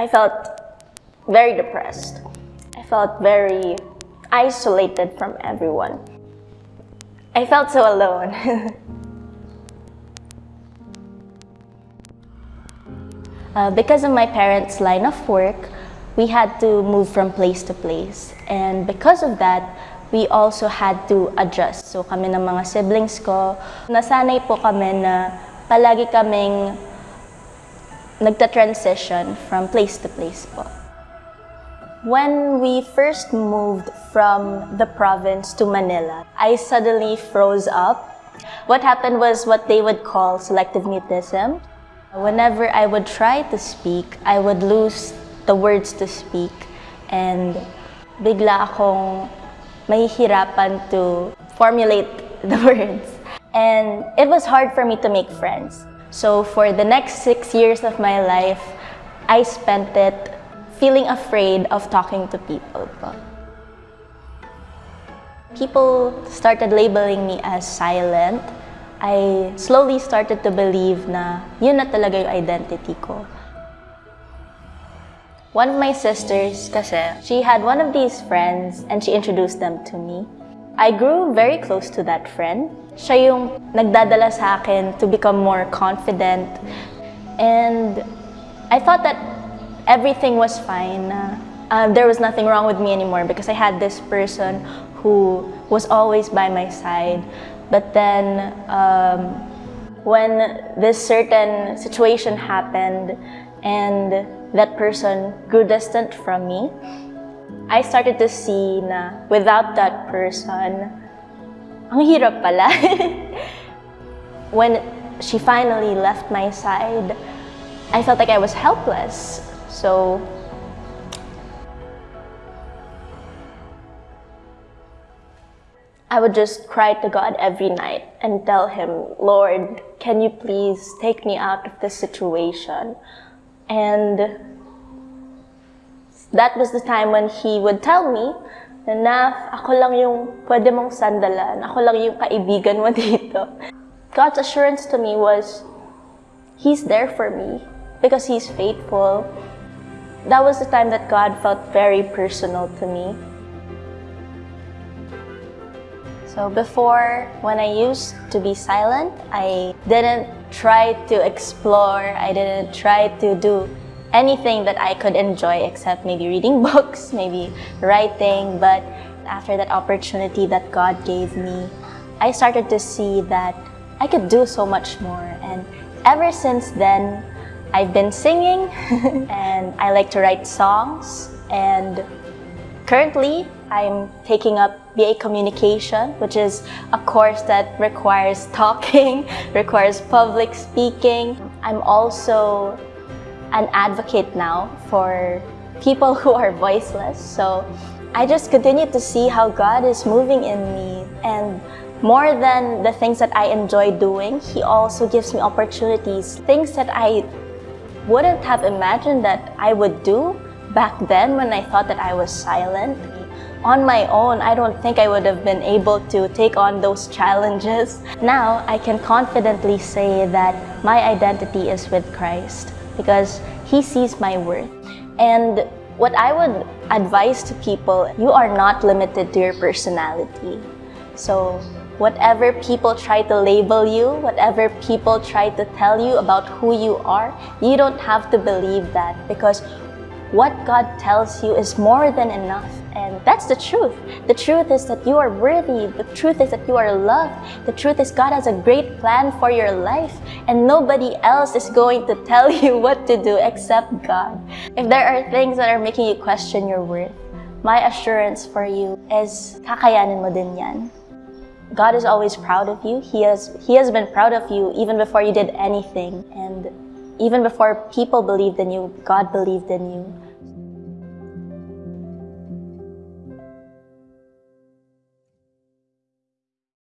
I felt very depressed. I felt very isolated from everyone. I felt so alone. uh, because of my parents' line of work, we had to move from place to place. And because of that, we also had to adjust. So kami ng mga siblings ko, nasanay po kami na palagi kaming nagta-transition from place to place po. When we first moved from the province to Manila, I suddenly froze up. What happened was what they would call selective mutism. Whenever I would try to speak, I would lose the words to speak and bigla akong mahihirapan to formulate the words. And it was hard for me to make friends. So for the next six years of my life, I spent it feeling afraid of talking to people. People started labeling me as silent. I slowly started to believe na yun na talaga yung identity ko. One of my sisters kasi, she had one of these friends and she introduced them to me. I grew very close to that friend. Siya yung nagdadala sa akin to become more confident. And I thought that everything was fine. Uh, there was nothing wrong with me anymore because I had this person who was always by my side. But then, um, when this certain situation happened and that person grew distant from me, I started to see na without that person, ang hirap pala. when she finally left my side, I felt like I was helpless. So I would just cry to God every night and tell him, Lord, can you please take me out of this situation? And that was the time when he would tell me na ako lang yung pwede mong sandalan, ako lang yung kaibigan mo dito. God's assurance to me was, He's there for me because He's faithful. That was the time that God felt very personal to me. So before, when I used to be silent, I didn't try to explore, I didn't try to do anything that I could enjoy except maybe reading books, maybe writing. But after that opportunity that God gave me, I started to see that I could do so much more. And ever since then, I've been singing and I like to write songs. And currently, I'm taking up BA Communication, which is a course that requires talking, requires public speaking. I'm also an advocate now for people who are voiceless. So I just continue to see how God is moving in me. And more than the things that I enjoy doing, He also gives me opportunities, things that I wouldn't have imagined that I would do back then when I thought that I was silent. On my own, I don't think I would have been able to take on those challenges. Now, I can confidently say that my identity is with Christ because He sees my worth. And what I would advise to people, you are not limited to your personality. So whatever people try to label you, whatever people try to tell you about who you are, you don't have to believe that because what God tells you is more than enough. And that's the truth. The truth is that you are worthy. The truth is that you are loved. The truth is God has a great plan for your life and nobody else is going to tell you what to do except God. If there are things that are making you question your worth, my assurance for you is kakayanin mo din yan. God is always proud of you. He has, he has been proud of you even before you did anything. And even before people believed in you, God believed in you.